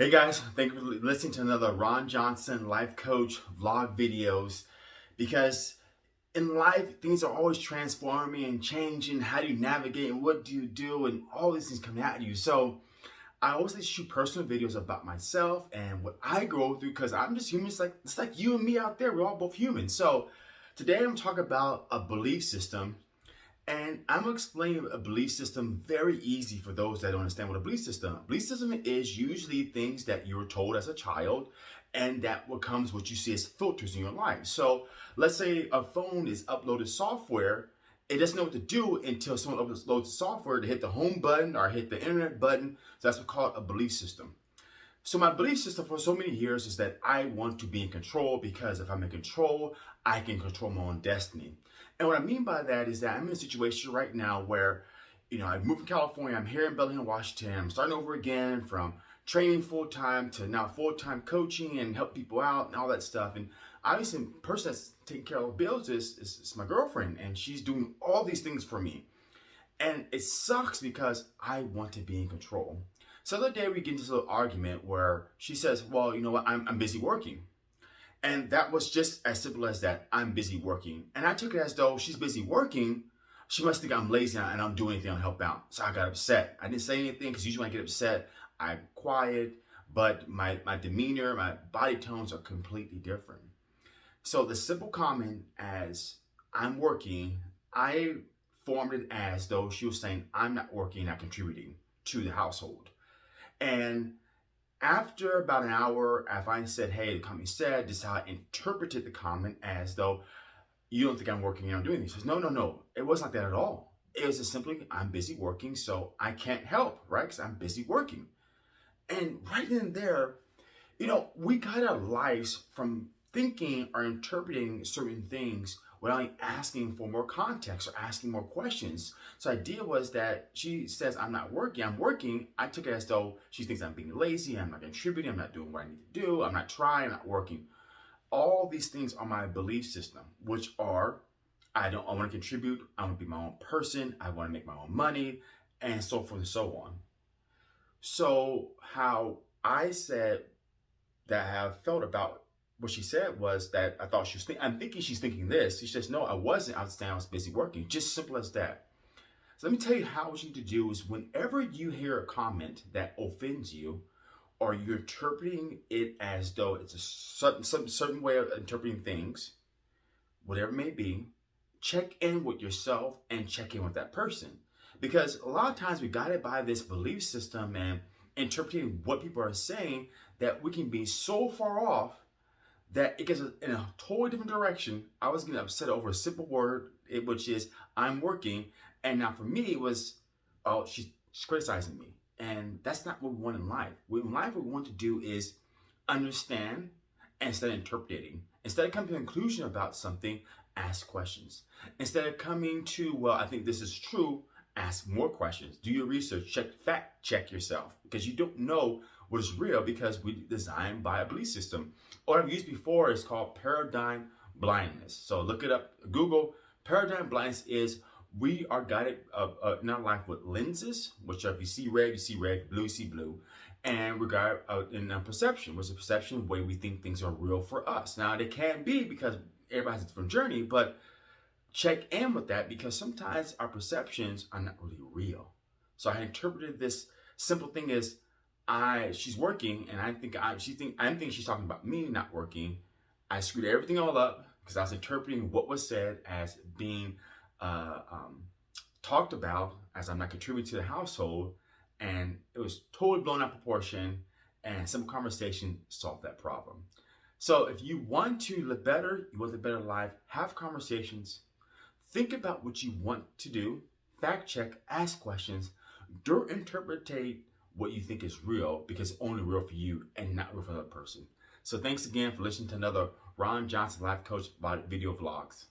Hey guys, thank you for listening to another Ron Johnson Life Coach vlog videos because in life, things are always transforming and changing. How do you navigate and what do you do and all these things coming at you. So I always like shoot personal videos about myself and what I go through because I'm just human. It's like, it's like you and me out there. We're all both human. So today I'm talking about a belief system and I'm gonna explain a belief system very easy for those that don't understand what a belief system. Belief system is usually things that you were told as a child and that what comes what you see as filters in your life. So let's say a phone is uploaded software, it doesn't know what to do until someone uploads software to hit the home button or hit the internet button. So that's what called a belief system. So my belief system for so many years is that I want to be in control because if I'm in control, I can control my own destiny. And what I mean by that is that I'm in a situation right now where, you know, I moved from California, I'm here in Bellingham, Washington, I'm starting over again from training full-time to now full-time coaching and help people out and all that stuff. And obviously the person that's taking care of bills is, is, is my girlfriend and she's doing all these things for me. And it sucks because I want to be in control. So the other day we get into this little argument where she says, well, you know what, I'm, I'm busy working. And that was just as simple as that. I'm busy working. And I took it as though she's busy working. She must think I'm lazy and I don't do anything to help out. So I got upset. I didn't say anything because usually when I get upset, I'm quiet, but my, my demeanor, my body tones are completely different. So the simple comment as I'm working, I formed it as though she was saying I'm not working, not contributing to the household. And after about an hour, after I said, hey, the comment said, this is how I interpreted the comment as though you don't think I'm working and I'm doing this. He says, no, no, no. It wasn't like that at all. It was just simply, I'm busy working, so I can't help, right? Because I'm busy working. And right in there, you know, we got our lives from thinking or interpreting certain things without asking for more context or asking more questions. So the idea was that she says, I'm not working, I'm working. I took it as though she thinks I'm being lazy, I'm not contributing, I'm not doing what I need to do, I'm not trying, I'm not working. All these things are my belief system, which are, I don't I want to contribute, I want to be my own person, I want to make my own money, and so forth and so on. So how I said that I have felt about what she said was that I thought she was thinking, I'm thinking she's thinking this. She says, no, I wasn't. I was I was busy working. Just simple as that. So let me tell you how what you need to do is whenever you hear a comment that offends you, or you're interpreting it as though it's a certain, certain way of interpreting things, whatever it may be, check in with yourself and check in with that person. Because a lot of times we got it by this belief system and interpreting what people are saying that we can be so far off that it gets in a totally different direction. I was getting upset over a simple word, which is I'm working. And now for me, it was, oh, she's, she's criticizing me. And that's not what we want in life. In life, what we want to do is understand instead of interpreting. Instead of coming to a conclusion about something, ask questions. Instead of coming to, well, I think this is true, ask more questions. Do your research, check, fact check yourself because you don't know what is real because we designed by a belief system. What I've used before is called paradigm blindness. So look it up, Google. Paradigm blindness is we are guided uh, uh, in our life with lenses, which are if you see red, you see red, blue, you see blue. And guided uh, in a perception, which is a perception way we think things are real for us. Now, they can be because everybody has a different journey, but check in with that because sometimes our perceptions are not really real. So I interpreted this simple thing as I she's working and I think I she think I think she's talking about me not working. I screwed everything all up because I was interpreting what was said as being uh, um, talked about as I'm not contributing to the household and it was totally blown out of proportion and simple conversation solved that problem. So if you want to live better, you want a better life, have conversations, Think about what you want to do, fact check, ask questions, don't interpretate what you think is real because it's only real for you and not real for the person. So thanks again for listening to another Ron Johnson Life Coach video vlogs.